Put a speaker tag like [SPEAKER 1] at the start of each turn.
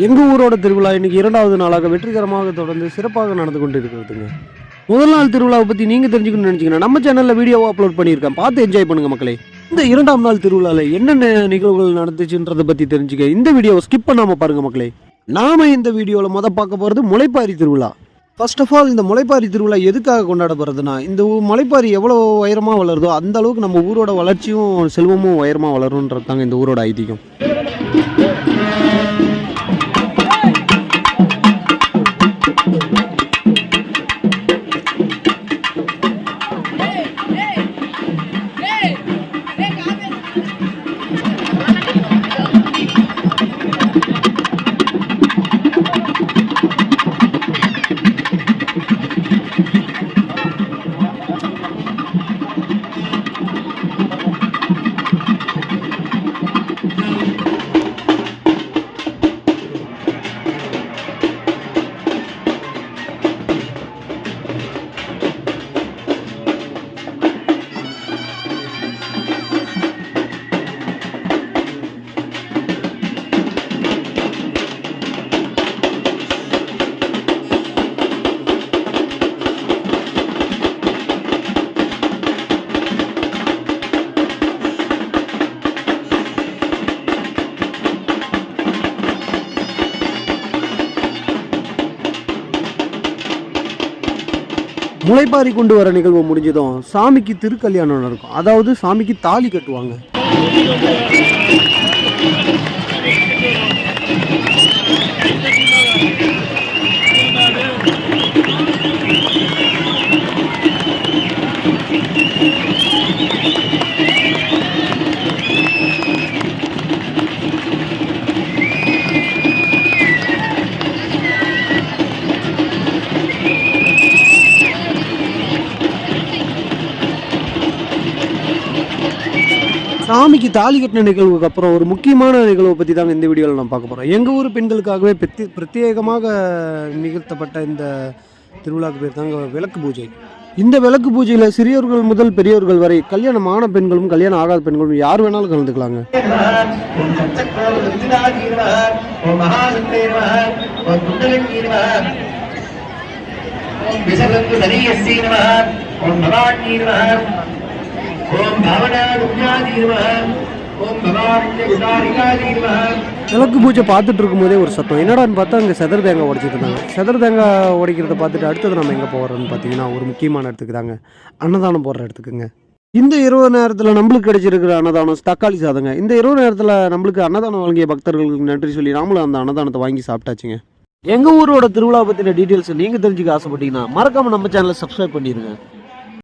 [SPEAKER 1] எங்கள் ஊரோட திருவிழா இன்றைக்கி இரண்டாவது நாளாக வெற்றிகரமாக தொடர்ந்து சிறப்பாக நடந்து கொண்டு இருக்கிறதுங்க முதல் நாள் திருவிழாவை பற்றி நீங்கள் தெரிஞ்சுக்கணும்னு நினச்சிங்கன்னா நம்ம சேனலில் வீடியோவை அப்லோட் பண்ணியிருக்கேன். பார்த்து என்ஜாய் பண்ணுங்கள் மக்களே. இந்த இரண்டாம் நாள் திருவிழாவில் என்னென்ன நிகழ்வுகள் நடந்துச்சுன்றதை பற்றி தெரிஞ்சுக்க இந்த வீடியோவை ஸ்கிப் பண்ணாமல் பாருங்க மக்களே. நாம இந்த வீடியோவில் மொதல் பார்க்க போகிறது முளைப்பாரி திருவிழா. ஃபர்ஸ்ட் ஆஃப் ஆல் இந்த முளைப்பாரி திருவிழா எதுக்காக கொண்டாடப்படுறதுன்னா இந்த முளைப்பாரி எவ்வளோ உயரமாக வளருதோ அந்த அளவுக்கு நம்ம ஊரோட வளர்ச்சியும் செல்வமும் உயரமாக வளரும்ன்றது தாங்க இந்த ஊரோட ஐதீகம். முளைப்பாரி கொண்டு வர நிகழ்வு முடிஞ்சதும் சாமிக்கு திருக்கல்யாணம் நடக்கும். அதாவது சாமிக்கு தாலி கட்டுவாங்க. சாமிக்கு தாலி கட்டின நிகழ்வுக்கு அப்புறம் ஒரு முக்கியமான நிகழ்வை பற்றி தாங்க இந்த வீடியோவில் நான் பார்க்க போகிறோம் எங்கள் ஊர் பெண்களுக்காகவே பிரத்தி பிரத்யேகமாக நிகழ்த்தப்பட்ட இந்த திருவிழாவுக்கு பேர் தாங்க விளக்கு பூஜை. இந்த விளக்கு பூஜையில் சிறியவர்கள் முதல் பெரியோர்கள் வரை கல்யாணம் ஆன பெண்களும் கல்யாணம் ஆகாத பெண்களும் யார் வேணாலும் கலந்துக்கலாங்க.
[SPEAKER 2] ஓம் சச்சக்ரோம் ருத்ராஜி ஓம் மகாசக்தே
[SPEAKER 1] விளக்கு பூஜை பார்த்துட்டு இருக்கும்போதே ஒரு சத்தம். என்னடான்னு பார்த்தா அங்கே செதர் தேங்காய் உடைச்சிட்டு இருந்தாங்க. செதர் தேங்காய் உடைக்கிறத பார்த்துட்டு அடுத்தது நம்ம எங்கே போகிறோம்னு பார்த்தீங்கன்னா ஒரு முக்கியமான இடத்துக்கு தாங்க. அன்னதானம் போடுற இடத்துக்குங்க. இந்த இரவு நேரத்தில் நம்மளுக்கு கிடைச்சிருக்கிற அன்னதானம் தக்காளி சாதங்க. இந்த இரவு நேரத்தில் நம்மளுக்கு அன்னதானம் வழங்கிய பக்தர்களுக்கு நன்றி சொல்லி நாமளும் அந்த அன்னதானத்தை வாங்கி சாப்பிட்டாச்சுங்க. எங்கள் ஊரோட திருவிழா பற்றின டீட்டெயில்ஸ் நீங்கள் தெரிஞ்சுக்க ஆசைப்பட்டீங்கன்னா மறக்காமல் நம்ம சேனலை சப்ஸ்கிரைப் பண்ணிடுங்க